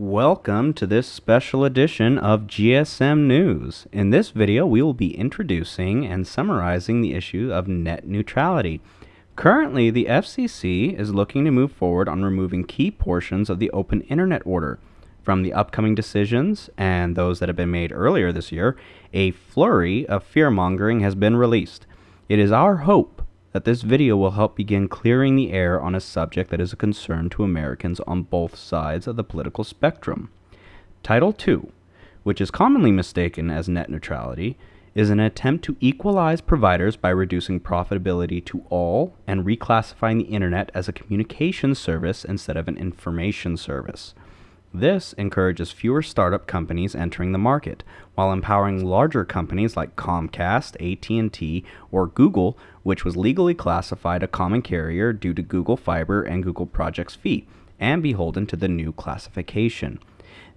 Welcome to this special edition of GSM News. In this video, we will be introducing and summarizing the issue of net neutrality. Currently, the FCC is looking to move forward on removing key portions of the Open Internet Order. From the upcoming decisions and those that have been made earlier this year, a flurry of fear mongering has been released. It is our hope that this video will help begin clearing the air on a subject that is a concern to Americans on both sides of the political spectrum. Title II, which is commonly mistaken as net neutrality, is an attempt to equalize providers by reducing profitability to all and reclassifying the internet as a communication service instead of an information service. This encourages fewer startup companies entering the market, while empowering larger companies like Comcast, AT&T, or Google, which was legally classified a common carrier due to Google Fiber and Google Project's fee, and beholden to the new classification.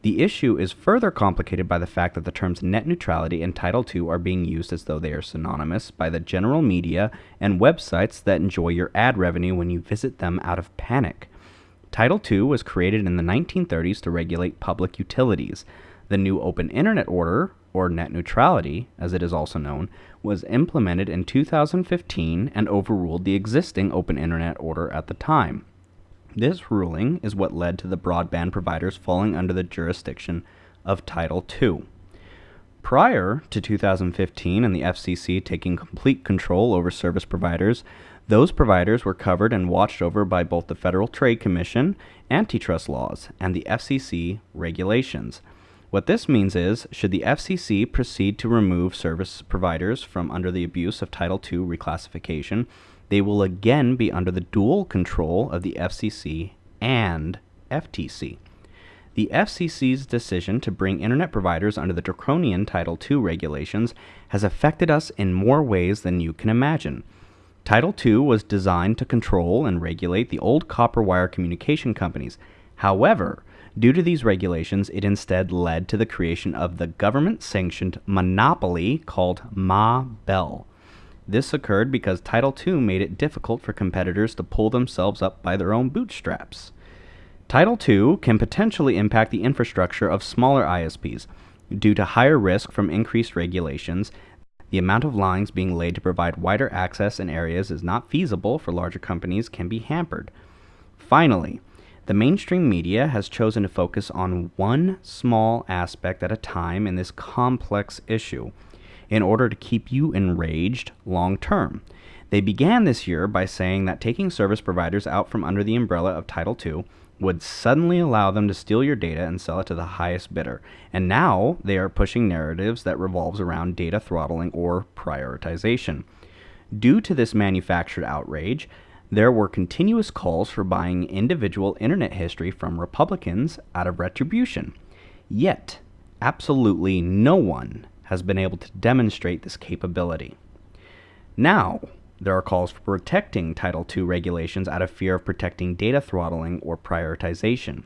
The issue is further complicated by the fact that the terms net neutrality and Title II are being used as though they are synonymous by the general media and websites that enjoy your ad revenue when you visit them out of panic. Title II was created in the 1930s to regulate public utilities. The new Open Internet Order, or net neutrality, as it is also known, was implemented in 2015 and overruled the existing Open Internet Order at the time. This ruling is what led to the broadband providers falling under the jurisdiction of Title II. Prior to 2015 and the FCC taking complete control over service providers, those providers were covered and watched over by both the Federal Trade Commission, antitrust laws, and the FCC regulations. What this means is, should the FCC proceed to remove service providers from under the abuse of Title II reclassification, they will again be under the dual control of the FCC and FTC. The FCC's decision to bring internet providers under the draconian Title II regulations has affected us in more ways than you can imagine. Title II was designed to control and regulate the old copper wire communication companies. However, due to these regulations, it instead led to the creation of the government sanctioned monopoly called Ma Bell. This occurred because Title II made it difficult for competitors to pull themselves up by their own bootstraps. Title II can potentially impact the infrastructure of smaller ISPs due to higher risk from increased regulations the amount of lines being laid to provide wider access in areas is not feasible for larger companies can be hampered. Finally, the mainstream media has chosen to focus on one small aspect at a time in this complex issue in order to keep you enraged long term. They began this year by saying that taking service providers out from under the umbrella of Title II would suddenly allow them to steal your data and sell it to the highest bidder. And now they are pushing narratives that revolves around data throttling or prioritization. Due to this manufactured outrage, there were continuous calls for buying individual internet history from Republicans out of retribution. Yet, absolutely no one has been able to demonstrate this capability. Now, there are calls for protecting Title II regulations out of fear of protecting data throttling or prioritization.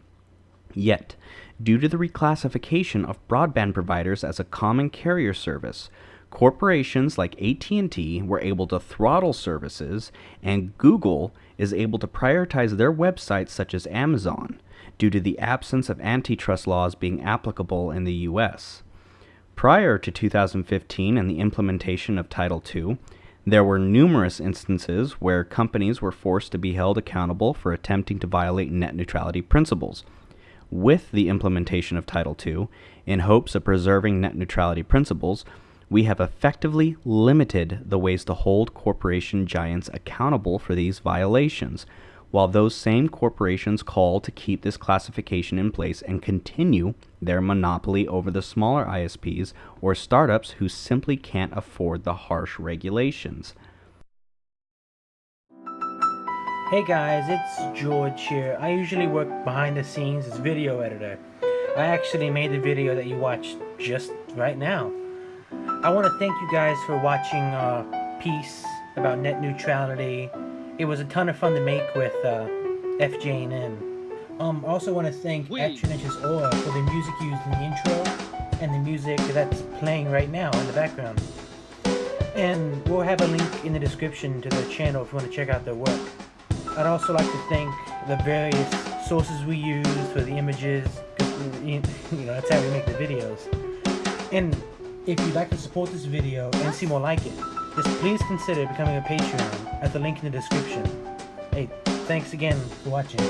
Yet, due to the reclassification of broadband providers as a common carrier service, corporations like AT&T were able to throttle services and Google is able to prioritize their websites such as Amazon due to the absence of antitrust laws being applicable in the US. Prior to 2015 and the implementation of Title II, there were numerous instances where companies were forced to be held accountable for attempting to violate net neutrality principles. With the implementation of Title II, in hopes of preserving net neutrality principles, we have effectively limited the ways to hold corporation giants accountable for these violations, while those same corporations call to keep this classification in place and continue their monopoly over the smaller ISPs or startups who simply can't afford the harsh regulations. Hey guys, it's George here. I usually work behind the scenes as video editor. I actually made the video that you watched just right now. I want to thank you guys for watching a uh, piece about net neutrality it was a ton of fun to make with uh, FJN. Um, also want to thank Action Inches Aura for the music used in the intro and the music that's playing right now in the background. And we'll have a link in the description to their channel if you want to check out their work. I'd also like to thank the various sources we use for the images, you know, that's how we make the videos. And if you'd like to support this video and see more like it, just please consider becoming a Patreon at the link in the description. Hey, thanks again for watching.